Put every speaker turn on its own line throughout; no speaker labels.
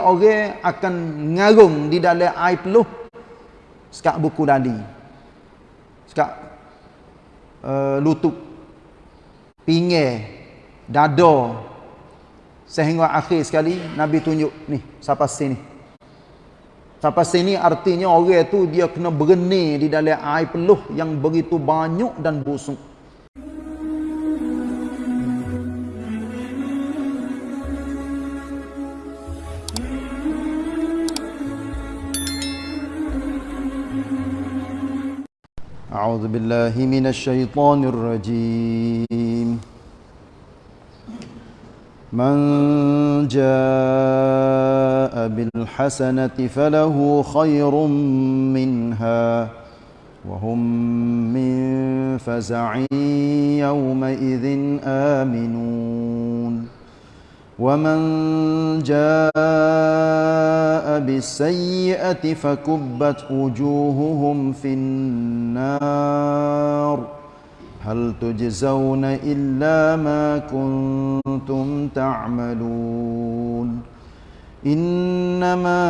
orang akan ngarung di dalam air peluh. Sekat buku dali. Sekat uh, lutut. Pinggir. Dada. Sehingga akhir sekali Nabi tunjuk ni sampai sini sampai sini artinya orang tu dia kena berenir di dalam air peluh yang begitu banyak dan busuk أعوذ بالله من الشيطان الرجيم. من جاء بالحسنة فله خير منها وهم من فزع يومئذ آمنون. ومن جاء بالسيئة فكبت وجوههم في النار هل تجزون إلا ما كنتم تعملون إنما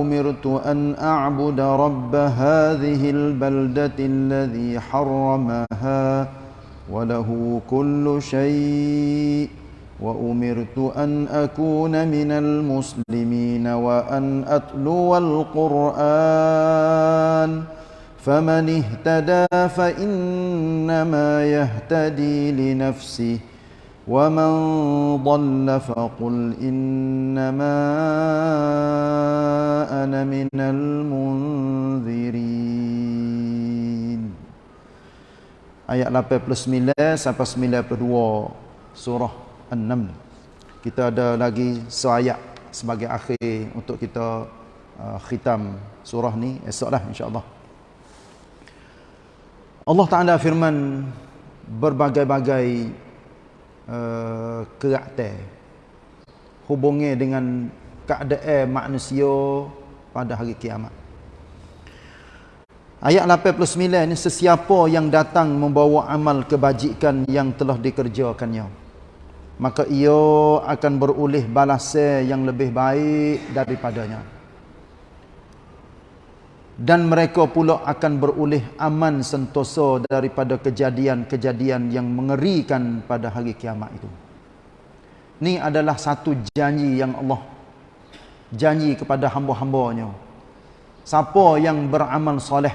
أمرت أن أعبد رب هذه البلدة الذي حرمها وله كل شيء وأمرت أن أكون من المسلمين وأن أتلو القرآن فمن اهتدى فإنما يهتدي لنفسه ومن ضل فقل إنما أنا من المنذرين Ayat 89 sampai 92 surah An-Naml. Kita ada lagi seayat sebagai akhir untuk kita uh, khitam surah ni esoklah insya-Allah. Allah Taala firman berbagai-bagai uh, karakter hubungnya dengan keadaan manusia pada hari kiamat. Ayat 89 ni sesiapa yang datang membawa amal kebajikan yang telah dikerjakannya maka ia akan berulih balasan yang lebih baik daripadanya. Dan mereka pula akan berulih aman sentosa daripada kejadian-kejadian yang mengerikan pada hari kiamat itu. Ini adalah satu janji yang Allah janji kepada hamba-hambanya. Siapa yang beramal soleh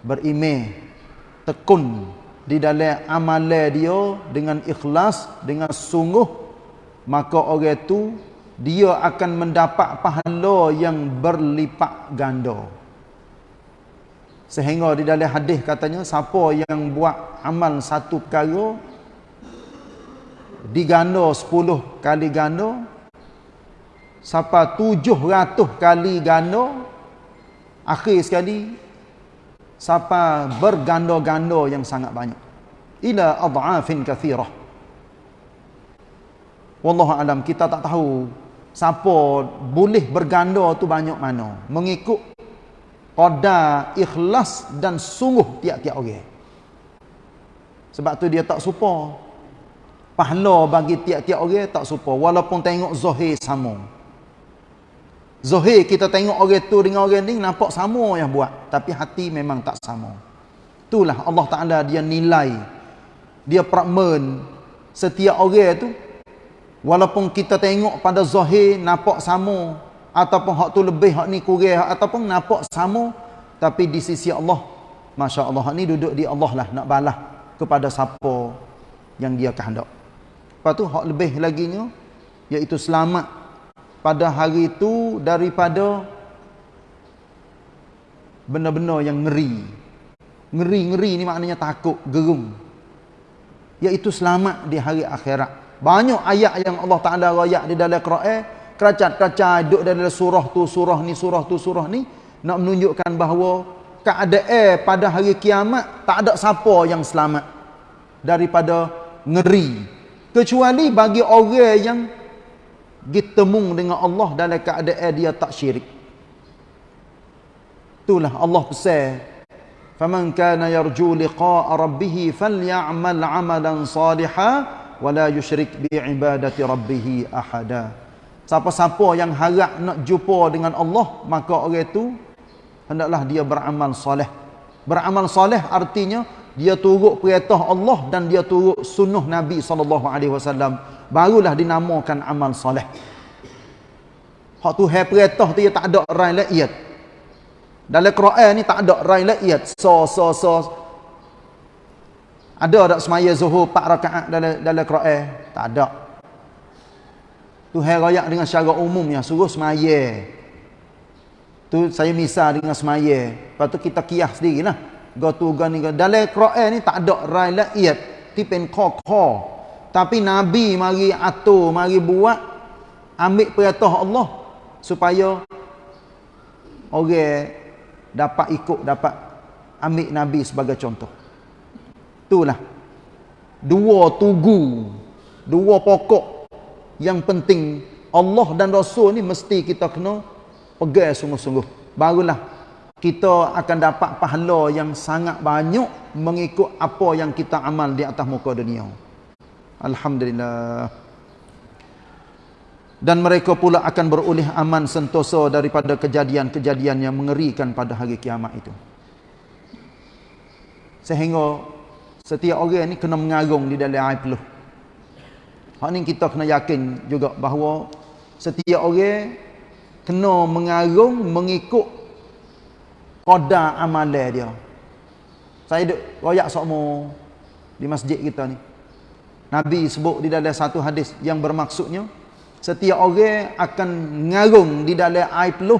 berimeh tekun di dalam amalan dia dengan ikhlas dengan sungguh maka orang itu dia akan mendapat pahala yang berlipat ganda. Sehingga di dalam hadis katanya siapa yang buat amal satu perkara diganda 10 kali ganda siapa 700 kali ganda akhir sekali siapa berganda-ganda yang sangat banyak. Ila adhafin kathirah. Wallahu alam kita tak tahu siapa boleh berganda tu banyak mana. Mengikut qada ikhlas dan sungguh tiap-tiap orang. Sebab tu dia tak supa pahala bagi tiap-tiap orang tak supa walaupun tengok zahir sama Zohir kita tengok orang tu dengan orang ni nampak sama yang buat. Tapi hati memang tak sama. Itulah Allah Ta'ala dia nilai. Dia prakmen setiap orang tu. Walaupun kita tengok pada Zohir nampak sama. Ataupun hak tu lebih, hak ni kurang. Ataupun nampak sama. Tapi di sisi Allah. Masya Allah. Ni duduk di Allah lah. Nak balas kepada siapa yang dia kehendak. Lepas tu hak lebih lagi ni. Iaitu selamat pada hari itu daripada benda-benda yang ngeri. Ngeri-ngeri ni maknanya takut, gerung. Iaitu selamat di hari akhirat. Banyak ayat yang Allah Ta'ala rayak di dalam Quran. Keracat-keracat duduk dalam surah tu, surah ni, surah tu, surah ni. Nak menunjukkan bahawa keadaan pada hari kiamat tak ada siapa yang selamat daripada ngeri. Kecuali bagi orang yang bertemu dengan Allah dalam keadaan dia tak syirik. Itulah Allah pesan. Faman kana yarju liqa'a rabbih falyamal 'amalan salihan wa la yusyrik bi ibadati rabbih ahada. siapa-siapa yang harap nak jumpa dengan Allah maka orang itu hendaklah dia beramal soleh beramal soleh artinya dia turut perintah Allah dan dia turut sunnah Nabi SAW barulah dinamakan amal soleh. Hak tu hai perintah tu dia tak ada rai laiyat dalam Quran ni tak ada rai laiyat so so so. Ada tak semaya zuhur 4 rakaat dalam dalam Quran? Tak ada. Tu hai raya dengan secara umum yang suruh semaya. Tu saya misal dengan semaya. Lepas tu kita kias sendirilah. Go tu go ni go. Dalam Quran ni tak ada rai laiyat tipen kho tapi Nabi mari atur, mari buat ambil perintah Allah supaya orang dapat ikut, dapat ambil Nabi sebagai contoh. Itulah. Dua tugu, dua pokok yang penting Allah dan Rasul ni mesti kita kena pegang sungguh-sungguh. Barulah kita akan dapat pahala yang sangat banyak mengikut apa yang kita amal di atas muka dunia. Alhamdulillah. Dan mereka pula akan beroleh aman sentosa daripada kejadian-kejadian yang mengerikan pada hari kiamat itu. Sehingga setiap orang ni kena mengarung di dalam air peluh. Hak ni kita kena yakin juga bahawa setiap orang kena mengarung mengikut qada amalan dia. Saya duk royak sokmo di masjid kita ni. Nabi sebut di dalam satu hadis yang bermaksudnya setiap orang akan ngarung di dalam air peluh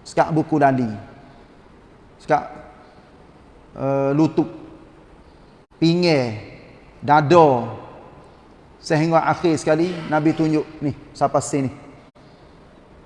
sekak buku dali sekak uh, lutut pinggir dada. Sehingga akhir sekali Nabi tunjuk ni? Sampai sini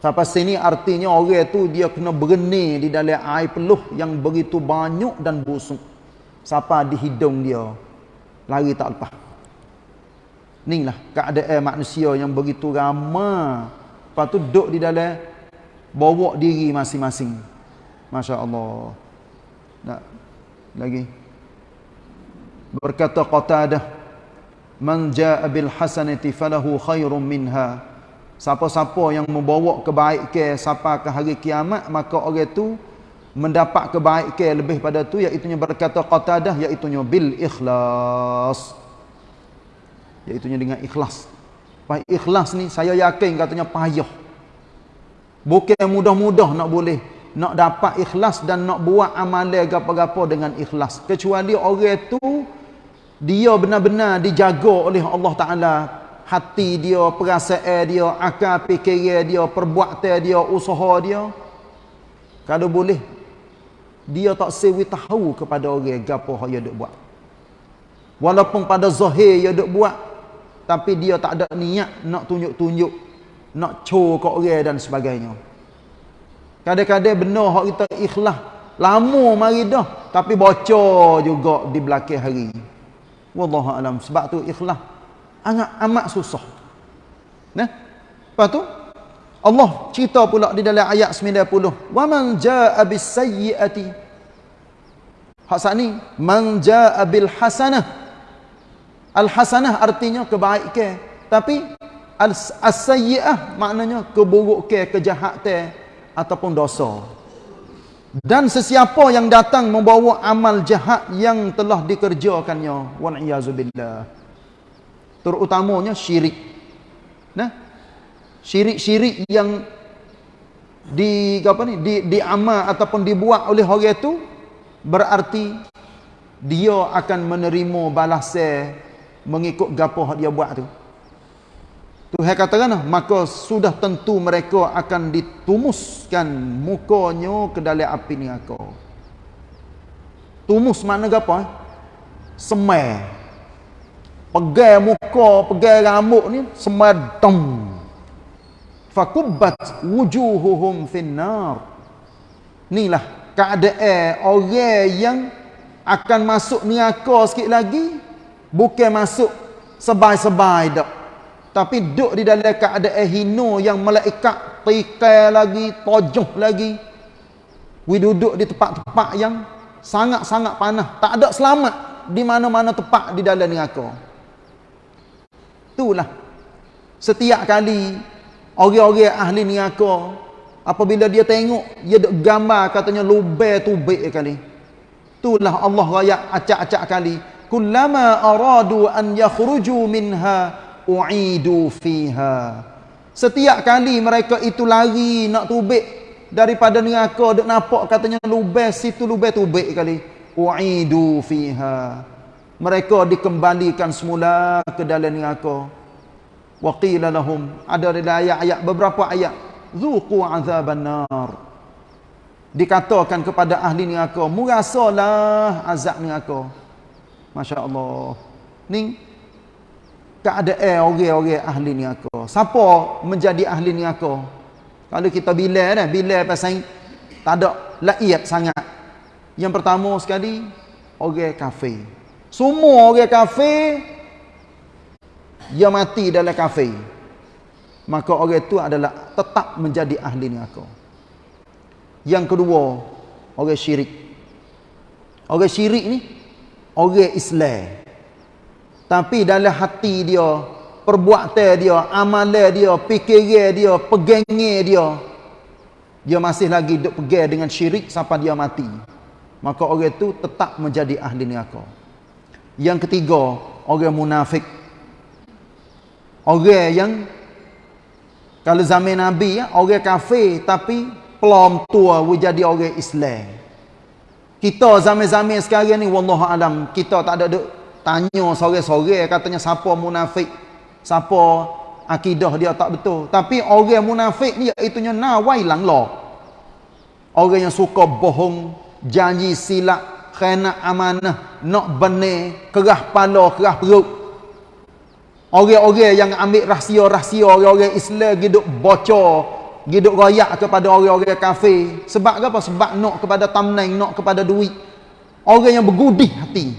sampai sini artinya orang tu dia kena berni di dalam air peluh yang begitu banyak dan busuk. Sampai di hidung dia? Lari tak lepas Inilah keadaan manusia yang begitu ramai. Lepas tu duduk di dalam bawa diri masing-masing. Masya Allah. Tak. Lagi. Berkata Qatadah. Man ja'a bil hasanati falahu khairun minha. Siapa-siapa yang membawa kebaikan sampai ke hari kiamat. Maka orang itu mendapat kebaikan lebih pada tu. Iaitunya berkata Qatadah. Iaitunya bil ikhlas iaitunya dengan ikhlas. Baik ikhlas ni saya yakin katanya payah. Bukan mudah-mudah nak boleh nak dapat ikhlas dan nak buat amalan gapo-gapo dengan ikhlas. Kecuali orang tu dia benar-benar dijaga oleh Allah Taala hati dia, perasaan dia, akal fikiran dia, perbuatan dia, usaha dia. Kalau boleh dia tak sewi tahu kepada orang gapo yang dia buat. Walaupun pada zahir dia duk buat tapi dia tak ada niat nak tunjuk-tunjuk nak cor kat orang dan sebagainya. Kadang-kadang benar hak kita ikhlas lama mari dah tapi bocor juga di belakang hari wallahu alam sebab tu ikhlas amat amat susah. Nah lepas tu Allah cerita pula di dalam ayat 90 wa man jaa bis sayyiati. Hak sani man jaa bil hasanah Al-hasanah artinya kebaikan. Tapi as-sayyi'ah maknanya keburukan, kejahatan ataupun dosa. Dan sesiapa yang datang membawa amal jahat yang telah dikerjakannya, wa na'yazubillah. Terutamanya syirik. Nah. Syirik-syirik yang di apa ni di diamal ataupun dibuat oleh orang itu berarti dia akan menerima balasan mengikut gapo dia buat tu. Tuhan katakan maka sudah tentu mereka akan ditumuskan mukanya ke dalam api neraka. Tumus mana gapo? Eh? Semai. Pegai muka, pegai rambut ni semai dom. Fakubbat wujuhuhum finnar. Inilah keadaan orang yang akan masuk neraka sikit lagi Bukan masuk sebai-sebai dak. Tapi duduk di dalam keadaan hino yang malaikat tikai lagi, tojoh lagi. We duduk di tempat-tempat yang sangat-sangat panah. Tak ada selamat di mana-mana tempat di dalam neraka. Itulah. Setiap kali orang-orang ahli neraka apabila dia tengok dia duk gambar katanya lubai tubik kali itulah Allah raya acak-acak kali kullama aradu an yakhruju minha u'idu fiha. Setiap kali mereka itu lari nak tubik daripada neraka duk nampak katanya lubai situ lubai tubik kali. U'idu fiha. Mereka dikembalikan semula ke dalam neraka wa qila lahum ada ayat-ayat beberapa ayat. Zuqu azaban nar. Dikatakan kepada ahli neraka merasalah azab neraka masya-Allah. Ni keadaan orang-orang ahli neraka siapa menjadi ahli neraka kalau kita bila dah bila pasal tak ada laiat sangat. Yang pertama sekali orang kafir. Semua orang kafir dia mati dalam kafir. Maka orang itu adalah tetap menjadi ahli neraka. Yang kedua, orang syirik. Orang syirik ni orang Islam. Tapi dalam hati dia, perbuatan dia, amalan dia, fikiran dia, pegangnya dia, dia masih lagi duk pegang dengan syirik sampai dia mati. Maka orang itu tetap menjadi ahli neraka. Yang ketiga, orang munafik. Orang yang kalau zaman Nabi ya, orang kafir tapi pelom tua jadi orang Islam. Kita zaman-zaman sekarang ni wallahu alam kita tak ada duk tanya sore-sore katanya siapa munafik, siapa akidah dia tak betul. Tapi orang munafik ni iaitu nya nawai lang lo. Orang yang suka bohong, janji silap, khianat amanah, nak benar, kerah pala, kerah perut. Orang-orang yang ambil rahsia-rahsia orang-orang Islam hidup bocor, hidup royak kepada orang-orang kafir. Sebab apa? Sebab nak kepada tamneng, nak kepada duit. Orang yang bergudih hati.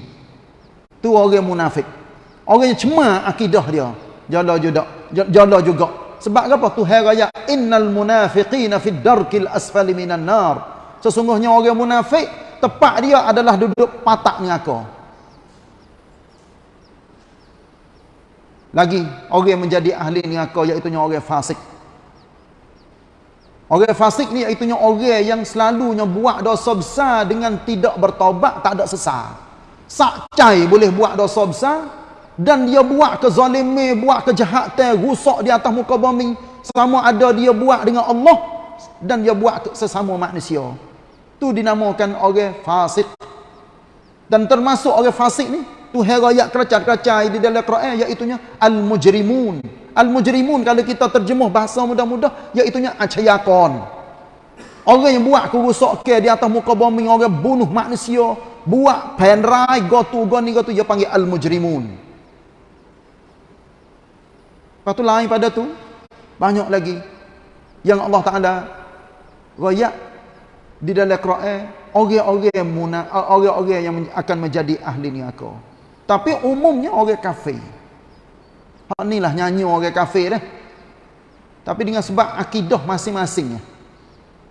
Tu orang munafik. Orang yang cema akidah dia. Jala juga. Jala juga. Sebab apa? Tuhan raya innal munafiqina fid darkil asfali minan nar. Sesungguhnya orang munafik tepat dia adalah duduk patak neraka. Lagi orang menjadi ahli neraka iaitu orang fasik. Orang fasik ni iaitu orang yang selalunya buat dosa besar dengan tidak bertaubat, tak ada sesal. Sakcai boleh buat dosa besar dan dia buat kezalimi, buat kejahatan, rusak di atas muka bumi sama ada dia buat dengan Allah dan dia buat sesama manusia. Tu dinamakan orang fasik. Dan termasuk orang fasik ni Tuhan rakyat keracat-keracat di dalam Quran iaitunya al-mujrimun. Al-mujrimun kalau kita terjemuh bahasa mudah-mudah iaitunya acayakon. Orang yang buat kerosakan di atas muka bumi, orang bunuh manusia, buat penrai gotu goni gotu dia panggil al-mujrimun. Lepas tu lain pada tu banyak lagi yang Allah Taala rakyat di dalam Quran orang-orang orang-orang yang akan menjadi ahli neraka. Tapi umumnya orang kafir. Hak inilah nyanyi orang kafir dah. Tapi dengan sebab akidah masing-masing.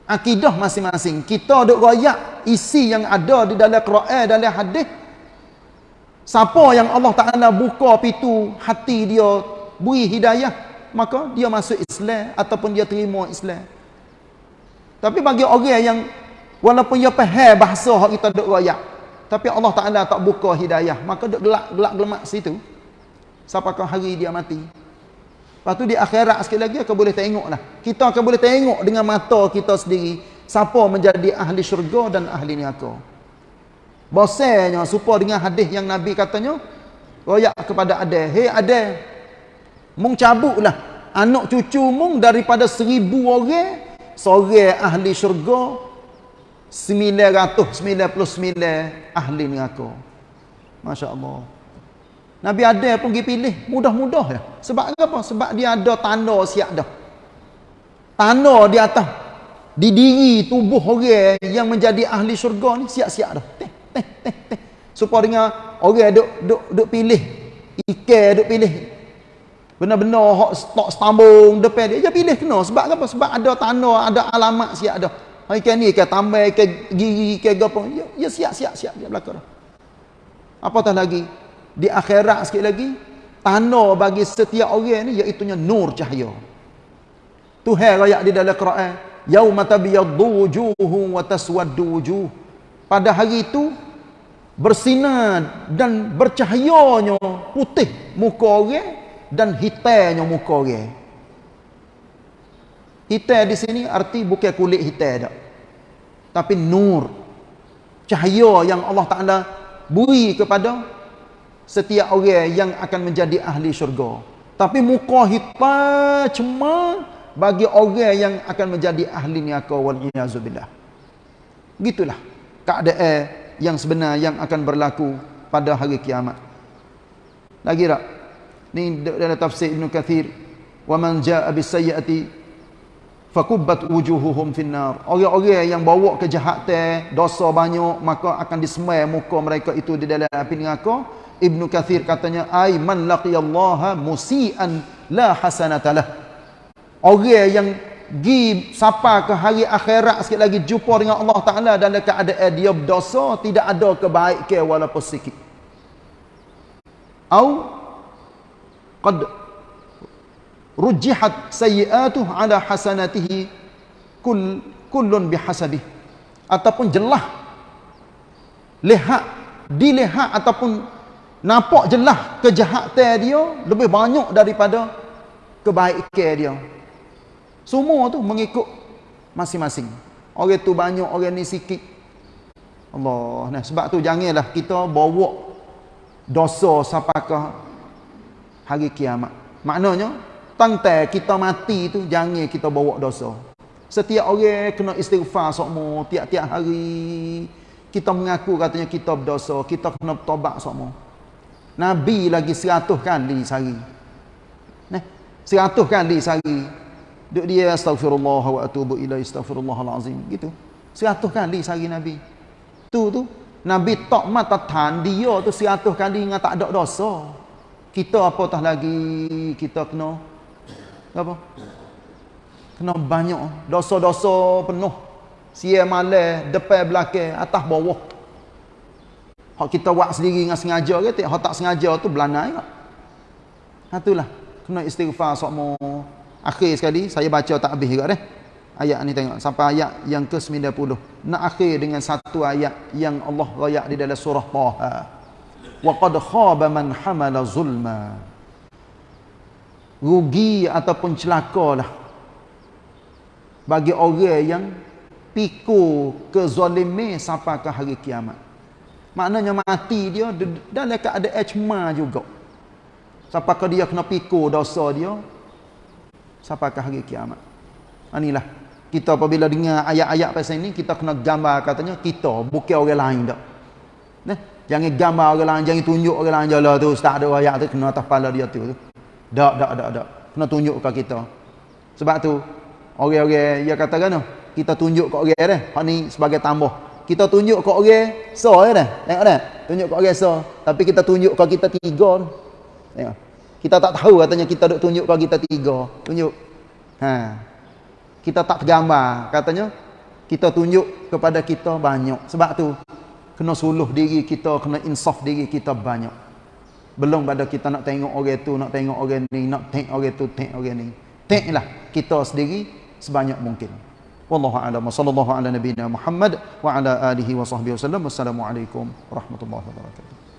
Akidah masing-masing. Kita duk royak isi yang ada di dalam Quran, dalam hadis. Siapa yang Allah Ta'ala buka pintu hati dia, beri hidayah, maka dia masuk Islam ataupun dia terima Islam. Tapi bagi orang yang walaupun dia faham bahasa hak kita duk royak, tapi Allah Ta'ala tak buka hidayah. Maka duduk gelak-gelak gelemak situ. Sampai kau hari dia mati. Lepas tu di akhirat sekali lagi kau boleh tengok lah. Kita akan boleh tengok dengan mata kita sendiri. Siapa menjadi ahli syurga dan ahli neraka. Bosnya supaya dengan hadis yang Nabi katanya. Royak kepada Adel. Hei Adel. Mung cabut lah. Anak cucu mung daripada seribu orang. Seorang ahli syurga 999 ahli neraka. Masya-Allah. Nabi ada pun pergi pilih mudah-mudah ya. Sebab apa? Sebab dia ada tanda siap dah. Tanda di atas di diri tubuh orang yang menjadi ahli syurga ni siap-siap dah. Teh teh teh teh. Supaya dengan orang duk duk duk pilih ikan duk pilih benar-benar hok stok stambung depan dia dia pilih kena sebab apa sebab ada tanda ada alamat siap dah Ikan ni ikan tambah, ikan gigi, ikan gapo. Ya, ya siap, siap, siap. Dia belakang. Apatah lagi? Di akhirat sikit lagi, tanda bagi setiap orang ni, iaitunya nur cahaya. Tuhan raya di dalam Quran, yauma tabyaddu wujuhum wa taswaddu wujuh. Pada hari itu bersinar dan bercahayanya putih muka orang dan hitamnya muka orang. Hitam di sini arti bukan kulit hitam dak. Tapi nur. Cahaya yang Allah Taala beri kepada setiap orang yang akan menjadi ahli syurga. Tapi muka hitam cuma bagi orang yang akan menjadi ahli neraka wal iazubillah. Gitulah keadaan yang sebenar yang akan berlaku pada hari kiamat. Lagi tak? Ni dalam tafsir Ibn Kathir. Jaa bis sayyiati fakubbat wujuhuhum finnar. Orang-orang yang bawa kejahatan, dosa banyak, maka akan disemai muka mereka itu di dalam api neraka. Ibnu Kathir katanya ai man laqiyallaha musian la hasanatalah. Orang yang gi sapa ke hari akhirat sikit lagi jumpa dengan Allah Taala dalam keadaan dia berdosa tidak ada kebaikan walaupun sikit. Au qad rujihat sayyi'atuh ala hasanatihi kull kullun bihasabi ataupun jelah. Lihat dilihat ataupun nampak jelas kejahatan dia lebih banyak daripada kebaikan dia. Semua tu mengikut masing-masing. Orang tu banyak orang ni sikit. Allah nah sebab tu janganlah kita bawa dosa sampai ke hari kiamat. Maknanya tangtai kita mati tu jangan kita bawa dosa setiap orang kena istighfar semua tiap-tiap hari kita mengaku katanya kita berdosa kita kena bertobat semua Nabi lagi seratus kali sehari. Nah, seratus kali sehari. Duk dia astagfirullah wa atubu ila astagfirullahalazim gitu. Seratus kali sehari Nabi. Tu tu Nabi tak mata tan dia tu seratus kali dengan tak ada dosa. Kita apa tah lagi kita kena apa? Kena banyak dosa-dosa penuh. Sia malam, depan belakang, atas bawah. Hak kita buat sendiri dengan sengaja ke tak? Tak sengaja tu belanai? Ha itulah. Kena istighfar sokmo. Akhir sekali saya baca tak habis juga deh. Ayat ni tengok sampai ayat yang ke-90. Nak akhir dengan satu ayat yang Allah rayak di dalam surah Taha. Wa qad khaba man hamala zulma. Rugi ataupun celakalah bagi orang yang pikul kezaliman sampai ke hari kiamat. Maknanya mati dia dalam keadaan cema juga. Sampai ke dia kena pikul dosa dia. Sampai ke hari kiamat. Inilah. Kita apabila dengar ayat-ayat pasal ini, kita kena gambar katanya kita, bukan orang lain tak. Nah, jangan gambar orang lain, jangan tunjuk orang lain jalan tu, tak ada ayat tu, kena atas kepala dia tu. Tak, tak, tak, tak. Kena tunjuk ke kita. Sebab tu, orang-orang, dia kata kan, kita tunjuk ke orang dia, hak ni sebagai tambah. Kita tunjuk ke orang so ya dah tengok dah tunjuk ke orang so. Tapi kita tunjuk ke kita tiga tengok. Kita tak tahu katanya kita duk tunjuk ke kita tiga. Tunjuk. Ha. Kita tak tergambar. Katanya kita tunjuk kepada kita banyak. Sebab tu kena suluh diri kita kena insaf diri kita banyak belum pada kita nak tengok orang tu, nak tengok orang ni, nak tengok orang tu, tengok orang ni. Tengoklah kita sendiri sebanyak mungkin. Wallahu a'lam. Sallallahu ala nabiyyina Muhammad wa ala alihi wa sahbihi wasallam. Wassalamualaikum warahmatullahi wabarakatuh.